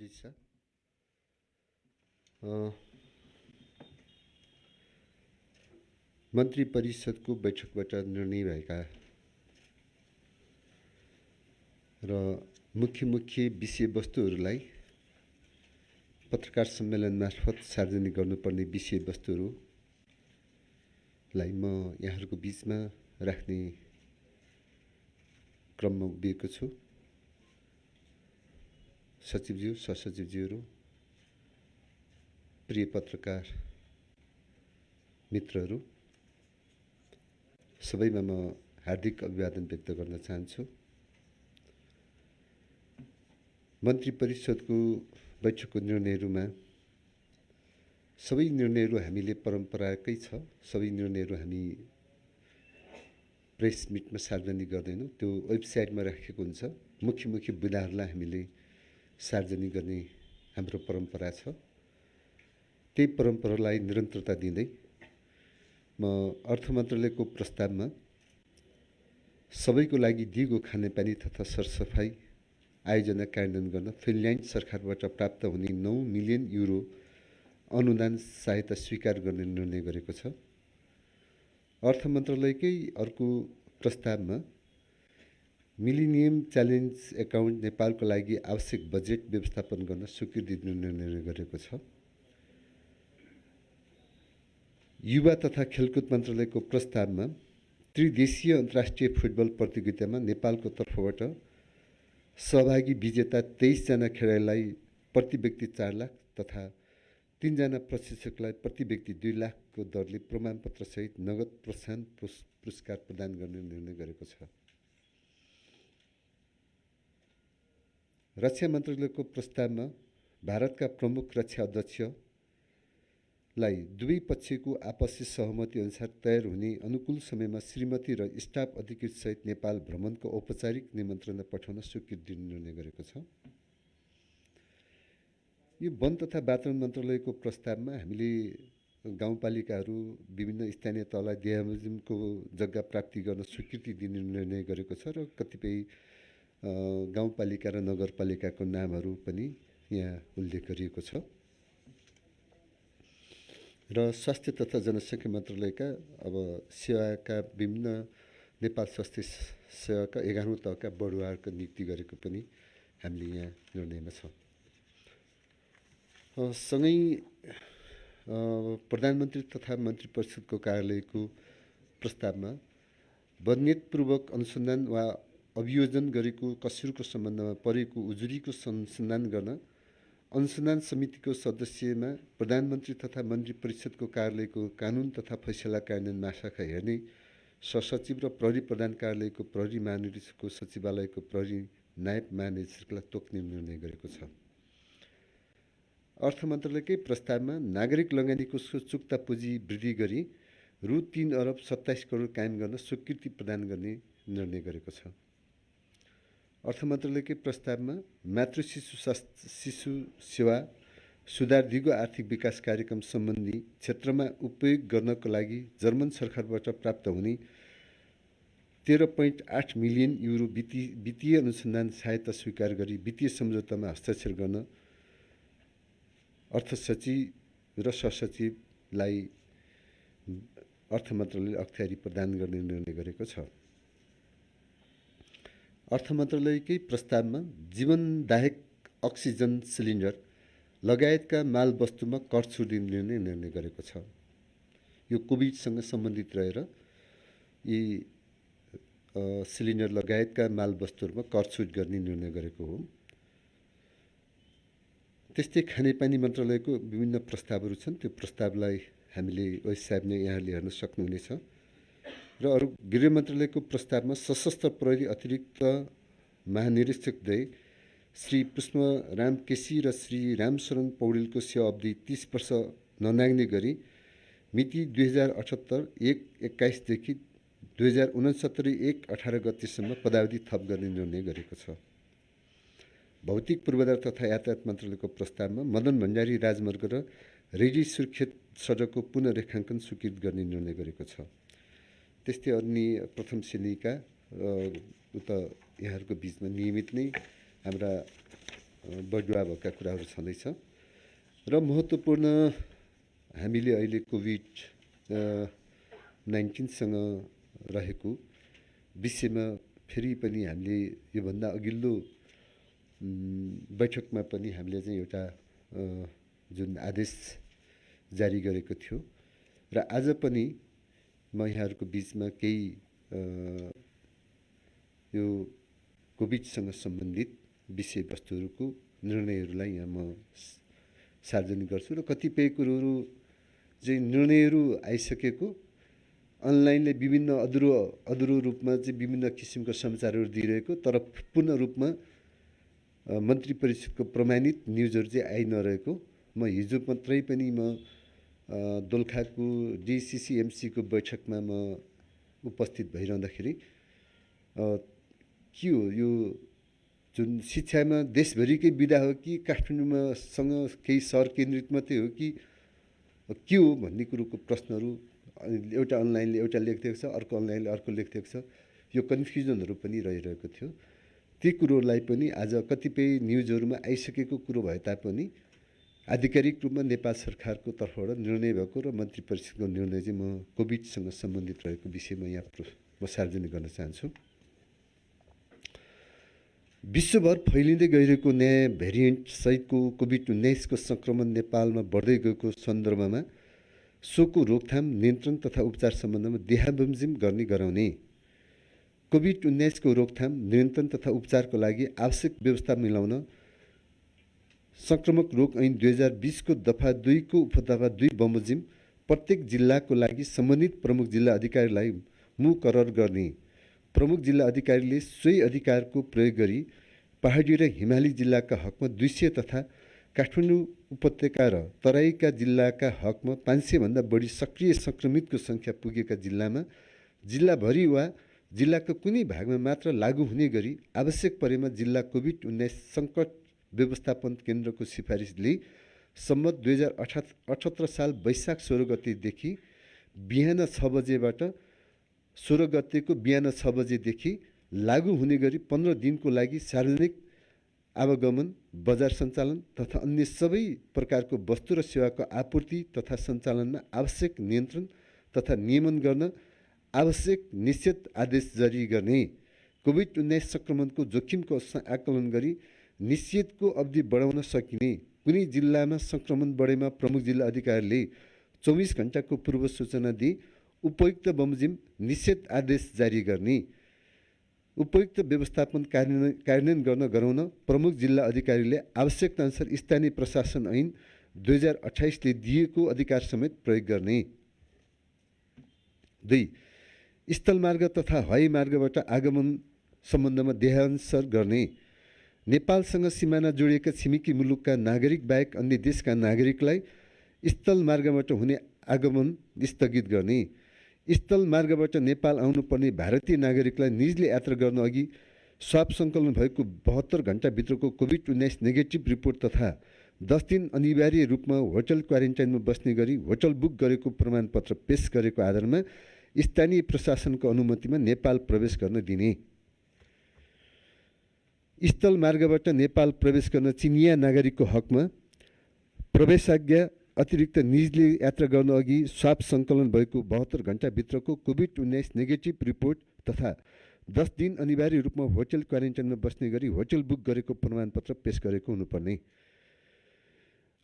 दिशा मन्त्री परिषदको बैठकबाट निर्णय भएका र मुख्य मुख्य विषयवस्तुहरूलाई पत्रकार सम्मेलन मार्फत सार्वजनिक गर्नुपर्ने विषयवस्तुहरूलाई म यहाँहरूको बिचमा राख्ने क्रममा उभिएको छु सचिवज्यू सहसचिवज्यूहरू प्रिय पत्रकार मित्रहरू सबैमा म हार्दिक अभिवादन व्यक्त गर्न चाहन्छु मन्त्री परिषदको बैठकको निर्णयहरूमा सबै निर्णयहरू हामीले परम्पराकै छ सबै निर्णयहरू हामी प्रेस मिटमा सार्वजनिक गर्दैनौँ त्यो वेबसाइटमा राखेको हुन्छ. मुख्य मुख्य बुदाहरूलाई हामीले सार्वजनिक गर्ने हाम्रो परम्परा छ। त्यही परम्परालाई निरन्तरता दिँदै म अर्थ मन्त्रालयको प्रस्तावमा सबैको लागि दिगो खानेपानी तथा सरसफाइ आयोजना कार्यान्वयन गर्न फिनल्यान्ड सरकारबाट प्राप्त हुने नौ मिलियन युरो अनुदान सहायता स्वीकार गर्ने निर्णय गरेको छ। अर्थ मन्त्रालयकै अर्को प्रस्तावमा मिलिनियम च्यालेन्ज एकाउन्ट नेपालको लागि आवश्यक बजेट व्यवस्थापन गर्न स्वीकृति दिने निर्णय गरेको छ। युवा तथा खेलकुद मन्त्रालयको प्रस्तावमा त्रिदेशीय अन्तर्राष्ट्रिय फुटबल प्रतियोगितामा नेपालको तर्फबाट सहभागी विजेता तेइसजना खेलाडीलाई प्रति व्यक्ति चार लाख तथा तिनजना प्रशिक्षकलाई प्रति व्यक्ति दुई लाखको दरले प्रमाणपत्रसहित नगद प्रोत्साहन पुरस्कार प्रदान गर्ने निर्णय गरेको छ। रक्षा मन्त्रालयको प्रस्तावमा भारतका प्रमुख रक्षा अध्यक्षलाई दुवै पक्षको आपसी सहमति अनुसार तयार हुने अनुकूल समयमा श्रीमती र स्टाफ अधिकृतसहित नेपाल भ्रमणको औपचारिक निमन्त्रणा पठाउन स्वीकृति दिने निर्णय गरेको छ। यो वन तथा वातावरण मन्त्रालयको प्रस्तावमा हामीले गाउँपालिकाहरू विभिन्न स्थानीय तहलाई डियामको जग्गा प्राप्ति गर्न स्वीकृति दिने निर्णय गरेको छ र कतिपय गाउँपालिका र नगरपालिकाको नामहरू पनि यहाँ उल्लेख गरिएको छ। र स्वास्थ्य तथा जनसङ्ख्या मन्त्रालयका अब सेवाका विभिन्न नेपाल स्वास्थ्य सेवाका एघारौँ तहका बढुवाहरूको नियुक्ति गरेको पनि हामीले यहाँ निर्णयमा छौँ। सँगै प्रधानमन्त्री तथा मन्त्री परिषदको कार्यालयको प्रस्तावमा बदनियतपूर्वक अनुसन्धान वा अभियोजन गरेको कसुरको सम्बन्धमा परेको उजुरीको अनुसन्धान गर्न अनुसन्धान समितिको सदस्यमा प्रधानमन्त्री तथा मन्त्री परिषदको कार्यालयको कानुन तथा फैसला कार्यान्वयन महाशाखा हेर्ने सहसचिव र प्रहरी प्रधान कार्यालयको प्रहरी महानिर्देशकको सचिवालयको प्रहरी नायब महानिर्देशकलाई तोक्ने निर्णय गरेको छ। अर्थ मन्त्रालयकै प्रस्तावमा नागरिक लगानीको चुक्ता पुँजी वृद्धि गरी रु तिन अरब सत्ताइस करोड कायम गर्न स्वीकृति प्रदान गर्ने निर्णय गरेको छ। अर्थ मन्त्रालयकै प्रस्तावमा मातृ शिशु स्वास्थ्य शिशु सेवा सुधार दिगो आर्थिक विकास कार्यक्रम सम्बन्धी क्षेत्रमा उपयोग गर्नको लागि जर्मन सरकारबाट प्राप्त हुने तेह्र पोइन्ट आठ मिलियन युरो वित्तीय वित्तीय अनुसन्धान सहायता स्वीकार गरी वित्तीय सम्झौतामा हस्ताक्षर गर्न अर्थ सचिव र सहसचिवलाई अर्थ मन्त्रालयले अख्तियारी प्रदान गर्ने निर्णय गरेको छ। अर्थ मन्त्रालयकै प्रस्तावमा जीवनदायक अक्सिजन सिलिन्डर लगायतका माल वस्तुमा कर छुट दिने निर्णय गरेको छ। यो कोभिडसँग सम्बन्धित रहेर यी सिलिन्डर लगायतका माल वस्तुहरूमा कर छुट गर्ने निर्णय गरेको हो। त्यस्तै खानेपानी मन्त्रालयको विभिन्न प्रस्तावहरू छन्। त्यो प्रस्तावलाई हामीले वेबसाइटमा यहाँले हेर्न सक्नुहुनेछ। र अरू गृह मन्त्रालयको प्रस्तावमा सशस्त्र प्रहरी अतिरिक्त महानिरीक्षकद्वय श्री पुष्पराम केसी र श्री रामशरण पौडेलको सेवा अवधि तिस वर्ष ननाग्ने गरी मिति दुई हजार अठहत्तर एक एक्काइसदेखि दुई हजार उनसत्तरी एक अठार गतिसम्म पदावधि थप गर्ने निर्णय गरेको छ। भौतिक पूर्वाधार तथा यातायात मन्त्रालयको प्रस्तावमा मदन भण्डारी राजमार्ग र रेडी सुर्खेत सडकको पुनरेखाङ्कन स्वीकृत गर्ने निर्णय गरेको छ। त्यस्तै अन्य प्रथम श्रेणीका उता यहाँहरूको बिचमा नियमित नै हाम्रा बढुवा भएका कुराहरू छँदैछ। र महत्त्वपूर्ण हामीले अहिले कोभिड नाइन्टिनसँग रहेको विषयमा फेरि पनि हामीले योभन्दा अघिल्लो बैठकमा पनि हामीले चाहिँ एउटा जुन आदेश जारी गरेको थियो। र आज पनि म यहाँहरूको बिचमा केही यो कोभिडसँग सम्बन्धित विषयवस्तुहरूको निर्णयहरूलाई यहाँ म सार्वजनिक गर्छु र कतिपय कुरोहरू चाहिँ निर्णयहरू आइसकेको अनलाइनले विभिन्न अधुरो अधुरो रूपमा चाहिँ विभिन्न किसिमको समाचारहरू दिइरहेको तर पूर्ण रूपमा मन्त्री परिषदको प्रमाणित न्युजहरू चाहिँ आइ नरहेको म हिजो मात्रै पनि म दोलखाको डिसिसिएमसीको बैठकमा म उपस्थित भइरहँदाखेरि के हो यो जुन शिक्षामा देशभरिकै विधा हो कि काठमाडौँमा सँग केही सहर केन्द्रित मात्रै हो कि के हो भन्ने कुरोको प्रश्नहरू एउटा अनलाइनले एउटा लेखिदिएको छ अर्को अनलाइनले अर्को लेखिदिएको छ यो कन्फ्युजनहरू पनि रहिरहेको थियो। ती कुरोलाई पनि आज कतिपय न्युजहरूमा आइसकेको कुरो भए तापनि आधिकारिक रूपमा नेपाल सरकारको तर्फबाट निर्णय भएको र मन्त्री परिषदको निर्णय चाहिँ म कोभिडसँग सम्बन्धित रहेको विषयमा यहाँ म सार्वजनिक गर्न चाहन्छु। विश्वभर फैलिँदै गइरहेको नयाँ भेरिएन्ट सहितको कोभिड उन्नाइसको सङ्क्रमण नेपालमा बढ्दै गएको सन्दर्भमा सोको रोकथाम नियन्त्रण तथा उपचार सम्बन्धमा देहाबमजिम गर्ने गराउने। कोभिड उन्नाइसको रोकथाम नियन्त्रण तथा उपचारको लागि आवश्यक व्यवस्था मिलाउन सङ्क्रमक रोग ऐन दुई हजार बिसको दफा दुईको उपदफा दुई बमोजिम प्रत्येक जिल्लाको लागि सम्बन्धित प्रमुख जिल्ला अधिकारीलाई मुकरर गर्ने। प्रमुख जिल्ला अधिकारीले सोही अधिकारको प्रयोग गरी पहाडी र हिमाली जिल्लाका हकमा दुई सय तथा काठमाडौँ उपत्यका र तराईका जिल्लाका हकमा पाँच सयभन्दा बढी सक्रिय सङ्क्रमितको सङ्ख्या पुगेका जिल्लामा जिल्लाभरि वा जिल्लाको कुनै भागमा मात्र लागू हुने गरी आवश्यक परेमा जिल्ला कोभिड उन्नाइस सङ्कट व्यवस्थापन केन्द्रको सिफारिसले सम्मत दुई हजार अठा अठहत्तर साल वैशाख सोह्र गतेदेखि बिहान छ बजेबाट सोह्र गतेको बिहान छ बजेदेखि लागू हुने गरी पन्ध्र दिनको लागि सार्वजनिक आवागमन बजार सञ्चालन तथा अन्य सबै प्रकारको वस्तु र सेवाको आपूर्ति तथा सञ्चालनमा आवश्यक नियन्त्रण तथा नियमन गर्न आवश्यक निश्चित आदेश जारी गर्ने कोभिड उन्नाइस सङ्क्रमणको जोखिमको आकलन गरी निश्चितको अवधि बढाउन सकिने। कुनै जिल्लामा सङ्क्रमण बढेमा प्रमुख जिल्ला अधिकारीले चौबिस घन्टाको पूर्व सूचना दिई उपयुक्त बमोजिम निषेध आदेश जारी गर्ने। उपयुक्त व्यवस्थापन कार्यान्वयन कार्यान्वयन गर्न गराउन प्रमुख जिल्ला अधिकारीले आवश्यकताअनुसार स्थानीय प्रशासन ऐन दुई हजार अठाइसले दिएको अधिकार समेत प्रयोग गर्ने। दुई स्थलमार्ग तथा हवाई मार्गबाट आगमन सम्बन्धमा देहान्सर गर्ने। नेपालसँग सिमाना जोडिएका छिमेकी मुलुकका नागरिक बाहेक अन्य देशका नागरिकलाई स्थल मार्गबाट हुने आगमन स्थगित गर्ने। स्थल मार्गबाट नेपाल आउनुपर्ने भारतीय नागरिकलाई निजले यात्रा गर्न अघि स्वाप सङ्कलन भएको बहत्तर घन्टाभित्रको कोभिड उन्नाइस नेगेटिभ रिपोर्ट तथा दस दिन अनिवार्य रूपमा होटल क्वारेन्टाइनमा बस्ने गरी होटल बुक गरेको प्रमाणपत्र पेस गरेको आधारमा स्थानीय प्रशासनको अनुमतिमा नेपाल प्रवेश गर्न दिने। स्थल मार्गबाट नेपाल प्रवेश गर्न चिनिया नागरिकको हकमा प्रवेशाज्ञा अतिरिक्त निजले यात्रा गर्न अघि स्वाप सङ्कलन भएको बहत्तर घन्टाभित्रको कोभिड उन्नाइस नेगेटिभ रिपोर्ट तथा दस दिन अनिवार्य रूपमा होटल क्वारेन्टाइनमा बस्ने गरी होटल बुक गरेको प्रमाणपत्र पेस गरेको हुनुपर्ने।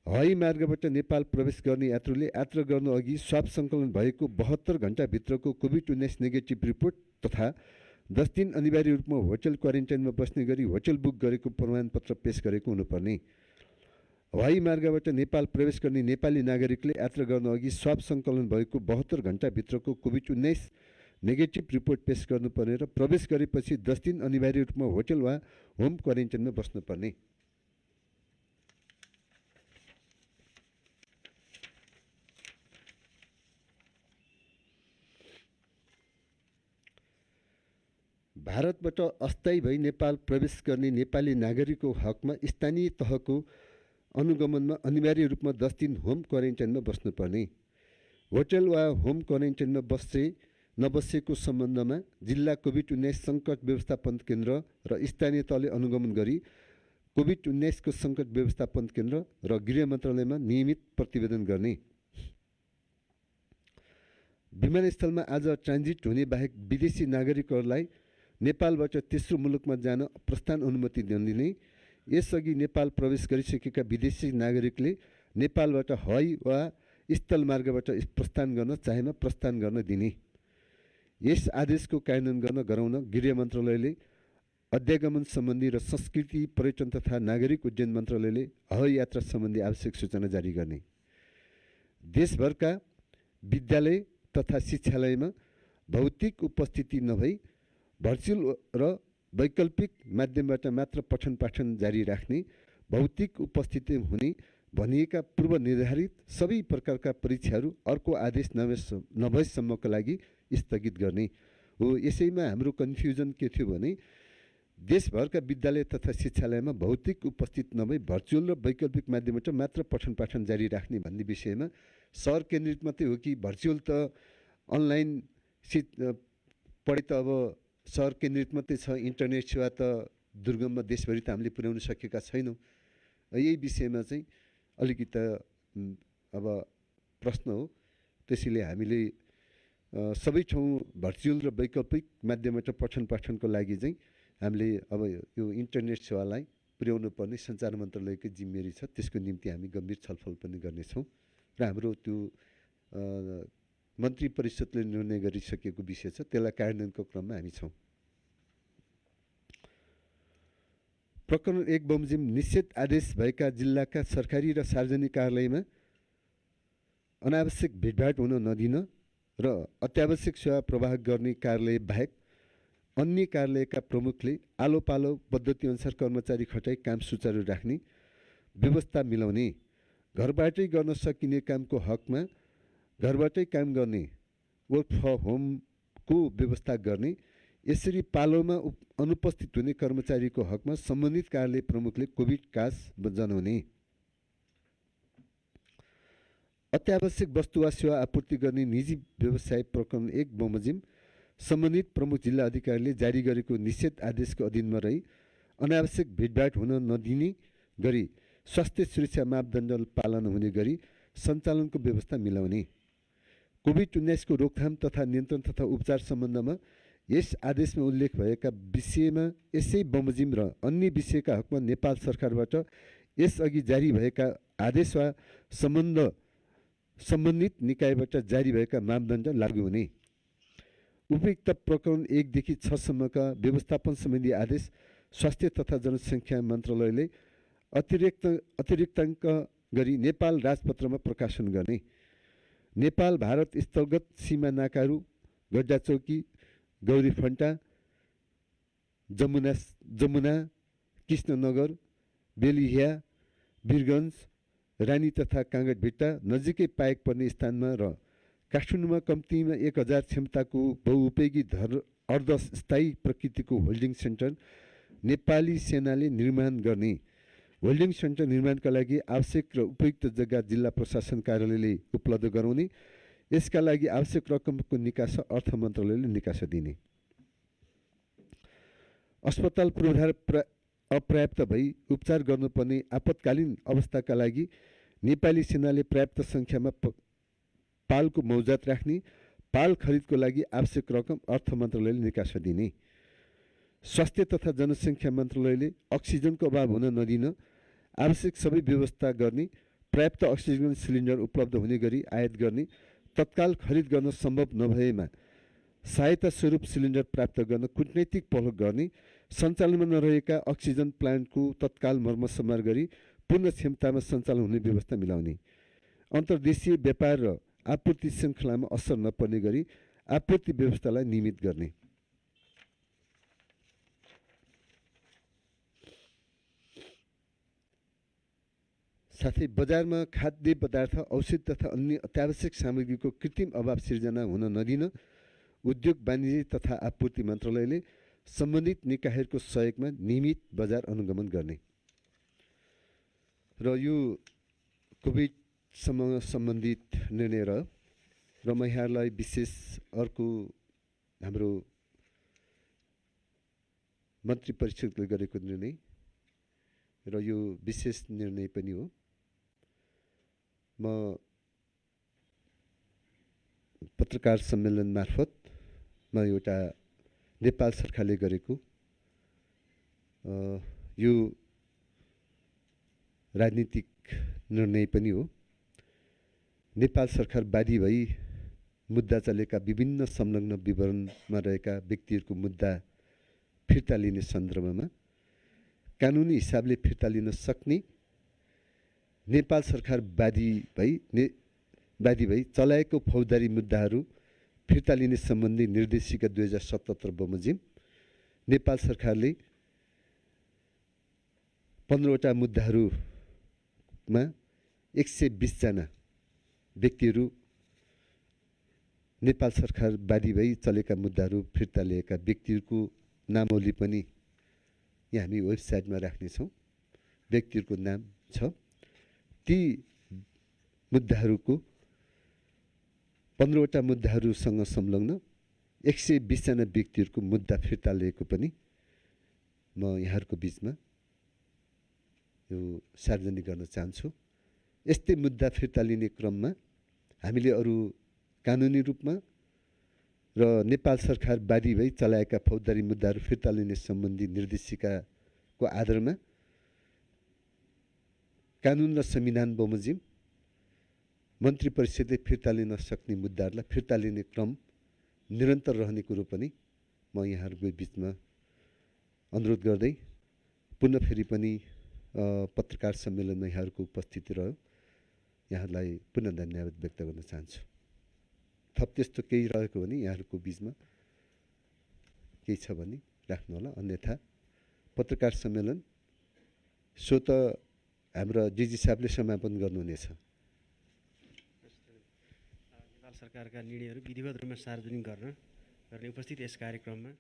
हवाई मार्गबाट नेपाल प्रवेश गर्ने यात्रुले यात्रा गर्नु अघि स्वाप सङ्कलन भएको बहत्तर घन्टाभित्रको कोभिड उन्नाइस नेगेटिभ रिपोर्ट तथा दस दिन अनिवार्य रूपमा होटल क्वारेन्टाइनमा बस्ने गरी होटल बुक गरेको प्रमाणपत्र पेस गरेको हुनुपर्ने। हवाई मार्गबाट नेपाल प्रवेश गर्ने नेपाली नागरिकले यात्रा गर्न अघि स्वाप सङ्कलन भएको बहत्तर घन्टाभित्रको कोभिड उन्नाइस नेगेटिभ रिपोर्ट पेस गर्नुपर्ने र प्रवेश गरेपछि दस दिन अनिवार्य रूपमा होटल वा होम क्वारेन्टाइनमा बस्नुपर्ने। भारतबाट अस्थायी भई नेपाल प्रवेश गर्ने नेपाली नागरिकको हकमा स्थानीय तहको अनुगमनमा अनिवार्य रूपमा दस दिन होम क्वारेन्टाइनमा बस्नुपर्ने। होटल वा होम क्वारेन्टाइनमा बसे नबसेको सम्बन्धमा जिल्ला कोभिड उन्नाइस सङ्कट व्यवस्थापन केन्द्र र स्थानीय तहले अनुगमन गरी कोभिड उन्नाइसको सङ्कट व्यवस्थापन केन्द्र र गृह मन्त्रालयमा नियमित प्रतिवेदन गर्ने। विमानस्थलमा आज ट्रान्जिट हुने बाहेक विदेशी नागरिकहरूलाई नेपालबाट तेस्रो मुलुकमा जान प्रस्थान अनुमति नदिने। यसअघि नेपाल प्रवेश गरिसकेका विदेशी नागरिकले नेपालबाट हवाई वा स्थल मार्गबाट प्रस्थान गर्न चाहेमा प्रस्थान गर्न दिने। यस आदेशको कार्यान्वयन गर्न गराउन गृह मन्त्रालयले अध्यागमन सम्बन्धी र संस्कृति पर्यटन तथा नागरिक उड्डयन मन्त्रालयले हवाई यात्रा सम्बन्धी आवश्यक सूचना जारी गर्ने। देशभरका विद्यालय तथा शिक्षालयमा भौतिक उपस्थिति नभई भर्चुअल र वैकल्पिक माध्यमबाट मात्र पठन पाठन जारी राख्ने भौतिक उपस्थिति हुने भनिएका पूर्व निर्धारित सबै प्रकारका परीक्षाहरू अर्को आदेश नभए नभएसम्मको लागि स्थगित गर्ने हो। यसैमा हाम्रो कन्फ्युजन के थियो भने देशभरका विद्यालय तथा शिक्षालयमा भौतिक उपस्थित नभई भर्चुअल र वैकल्पिक माध्यमबाट मात्र पठन पाठन जारी राख्ने भन्ने विषयमा सहर केन्द्रित मात्रै हो कि भर्चुअल त अनलाइन सिट पढे त अब सहर केन्द्रित मात्रै छ इन्टरनेट सेवा त दुर्गममा देशभरि त हामीले पुर्याउन सकेका छैनौँ। यही विषयमा चाहिँ अलिकति अब प्रश्न हो। त्यसैले हामीले सबै ठाउँ भर्चुअल र वैकल्पिक माध्यमबाट पठन पाठनको लागि चाहिँ हामीले अब यो इन्टरनेट सेवालाई पुर्याउनु पर्ने सञ्चार मन्त्रालयकै जिम्मेवारी छ। त्यसको निम्ति हामी गम्भीर छलफल पनि गर्नेछौँ। र हाम्रो त्यो मन्त्री परिषदले निर्णय गरिसकेको विषय छ त्यसलाई कार्यान्वयनको क्रममा हामी छौँ। प्रकरण एक बमोजिम निषेध आदेश भएका जिल्लाका सरकारी र सार्वजनिक कार्यालयमा अनावश्यक भिडभाड हुन नदिन र अत्यावश्यक सेवा प्रवाह गर्ने कार्यालय बाहेक अन्य कार्यालयका प्रमुखले आलो पालो पद्धतिअनुसार कर्मचारी खटाई काम सुचारु राख्ने व्यवस्था मिलाउने घरबाटै गर्न सकिने कामको हकमा घरबाटै काम गर्ने वर्क फ्रम होमको व्यवस्था गर्ने यसरी पालोमा अनुपस्थित हुने कर्मचारीको हकमा सम्बन्धित कार्यालय प्रमुखले कोभिड कास जनाउने। अत्यावश्यक वस्तु वा सेवा आपूर्ति गर्ने निजी व्यवसाय प्रकरण एक बमोजिम सम्बन्धित प्रमुख जिल्ला अधिकारीले जारी गरेको निषेध आदेशको अधीनमा रही अनावश्यक भिडभाड हुन नदिने गरी स्वास्थ्य सुरक्षा मापदण्ड पालन हुने गरी सञ्चालनको व्यवस्था मिलाउने। कोभिड उन्नाइसको रोकथाम तथा नियन्त्रण तथा उपचार सम्बन्धमा यस आदेशमा उल्लेख भएका विषयमा यसै बमोजिम र अन्य विषयका हकमा नेपाल सरकारबाट यसअघि जारी भएका आदेश वा सम्बन्ध सम्बन्धित निकायबाट जारी भएका मापदण्ड लागू हुने। उपयुक्त प्रकरण एकदेखि छसम्मका व्यवस्थापन सम्बन्धी आदेश स्वास्थ्य तथा जनसङ्ख्या मन्त्रालयले अतिरिक्त अतिरिक्ताङ्क गरी नेपाल राजपत्रमा प्रकाशन गर्ने। नेपाल भारत स्थलगत सीमा नाकाहरू गड्डा चौकी गौरी फन्टा जमुना जमुना कृष्णनगर बेलिहिया वीरगन्ज रानी तथा काँगडभिट्टा नजिकै पाएक पर्ने स्थानमा र काठमाडौँमा कम्तीमा एक हजार क्षमताको बहुउपयोगी धर अर्धस्थायी प्रकृतिको होल्डिङ सेन्टर नेपाली सेनाले निर्माण गर्ने। होल्डिङ सेन्टर निर्माणका लागि आवश्यक र उपयुक्त जग्गा जिल्ला प्रशासन कार्यालयले उपलब्ध गराउने यसका लागि आवश्यक रकमको निकास अर्थ मन्त्रालयले निकास दिने। अस्पताल पूर्वाधार प्रा अपर्याप्त भई उपचार गर्नुपर्ने आपतकालीन अवस्थाका लागि नेपाली सेनाले पर्याप्त सङ्ख्यामा पालको मौजात राख्ने पाल खरिदको लागि आवश्यक रकम अर्थ मन्त्रालयले निकास दिने। स्वास्थ्य तथा जनसङ्ख्या मन्त्रालयले अक्सिजनको अभाव हुन नदिन आवश्यक सबै व्यवस्था गर्ने पर्याप्त अक्सिजन सिलिन्डर उपलब्ध हुने गरी आयात गर्ने तत्काल खरिद गर्न सम्भव नभएमा सहायता स्वरूप सिलिन्डर प्राप्त गर्न कुटनैतिक पहल गर्ने सञ्चालनमा नरहेका अक्सिजन प्लान्टको तत्काल मर्मसम्मार गरी पूर्ण क्षमतामा सञ्चालन हुने व्यवस्था मिलाउने। अन्तर्देशीय व्यापार र आपूर्ति श्रृङ्खलामा असर नपर्ने गरी आपूर्ति व्यवस्थालाई नियमित गर्ने। साथै बजारमा खाद्य पदार्थ औषध तथा अन्य अत्यावश्यक सामग्रीको कृत्रिम अभाव सिर्जना हुन नदिन उद्योग वाणिज्य तथा आपूर्ति मन्त्रालयले सम्बन्धित निकायहरूको सहयोगमा नियमित बजार अनुगमन गर्ने। र यो कोभिडसँग सम्बन्धित निर्णय र र म यहाँहरूलाई विशेष अर्को हाम्रो मन्त्री परिषदले गरेको निर्णय र यो विशेष निर्णय पनि हो। म पत्रकार सम्मेलन मार्फत म एउटा नेपाल सरकारले गरेको यो राजनीतिक निर्णय पनि हो। नेपाल सरकार बाधी भई मुद्दा चलेका विभिन्न संलग्न विवरणमा रहेका व्यक्तिहरूको मुद्दा फिर्ता लिने सन्दर्भमा कानुनी हिसाबले फिर्ता लिन सक्ने नेपाल सरकार बाधी भई ने बाधी भई चलाएको फौजदारी मुद्दाहरू फिर्ता लिने सम्बन्धी निर्देशिका दुई हजार सतहत्तर बमोजिम नेपाल सरकारले पन्ध्रवटा मुद्दाहरूमा एक सय बिसजना व्यक्तिहरू नेपाल सरकार बाधी भई चलेका मुद्दाहरू फिर्ता लिएका व्यक्तिहरूको नामावली पनि यहाँ हामी वेबसाइटमा राख्नेछौँ। व्यक्तिहरूको नाम छ। ती मुद्दाहरूको पन्ध्रवटा मुद्दाहरूसँग संलग्न एक सय बिसजना व्यक्तिहरूको मुद्दा फिर्ता लिएको पनि म यहाँहरूको बिचमा यो सार्वजनिक गर्न चाहन्छु। यस्तै मुद्दा फिर्ता लिने क्रममा हामीले अरू कानुनी रूपमा र नेपाल सरकार बाधी भई चलाएका फौजदारी मुद्दाहरू फिर्ता लिने सम्बन्धी निर्देशिकाको आधारमा कानुन र संविधान बमोजिम मन्त्री परिषदले फिर्ता लिन सक्ने मुद्दाहरूलाई फिर्ता लिने क्रम निरन्तर रहने कुरो पनि म यहाँहरूको बिचमा अनुरोध गर्दै पुनः फेरि पनि पत्रकार सम्मेलनमा यहाँहरूको उपस्थिति रह्यो यहाँहरूलाई पुनः धन्यवाद व्यक्त गर्न चाहन्छु थप त्यस्तो केही रहेको भने यहाँहरूको बिचमा केही छ भने राख्नु होला अन्यथा पत्रकार सम्मेलन सो त हाम्रो डिजी साहबले समापन गर्नुहुनेछ। नेपाल सरकारका निर्णयहरू विधिवत रूपमा सार्वजनिक गर्न गर्ने उपस्थित यस कार्यक्रममा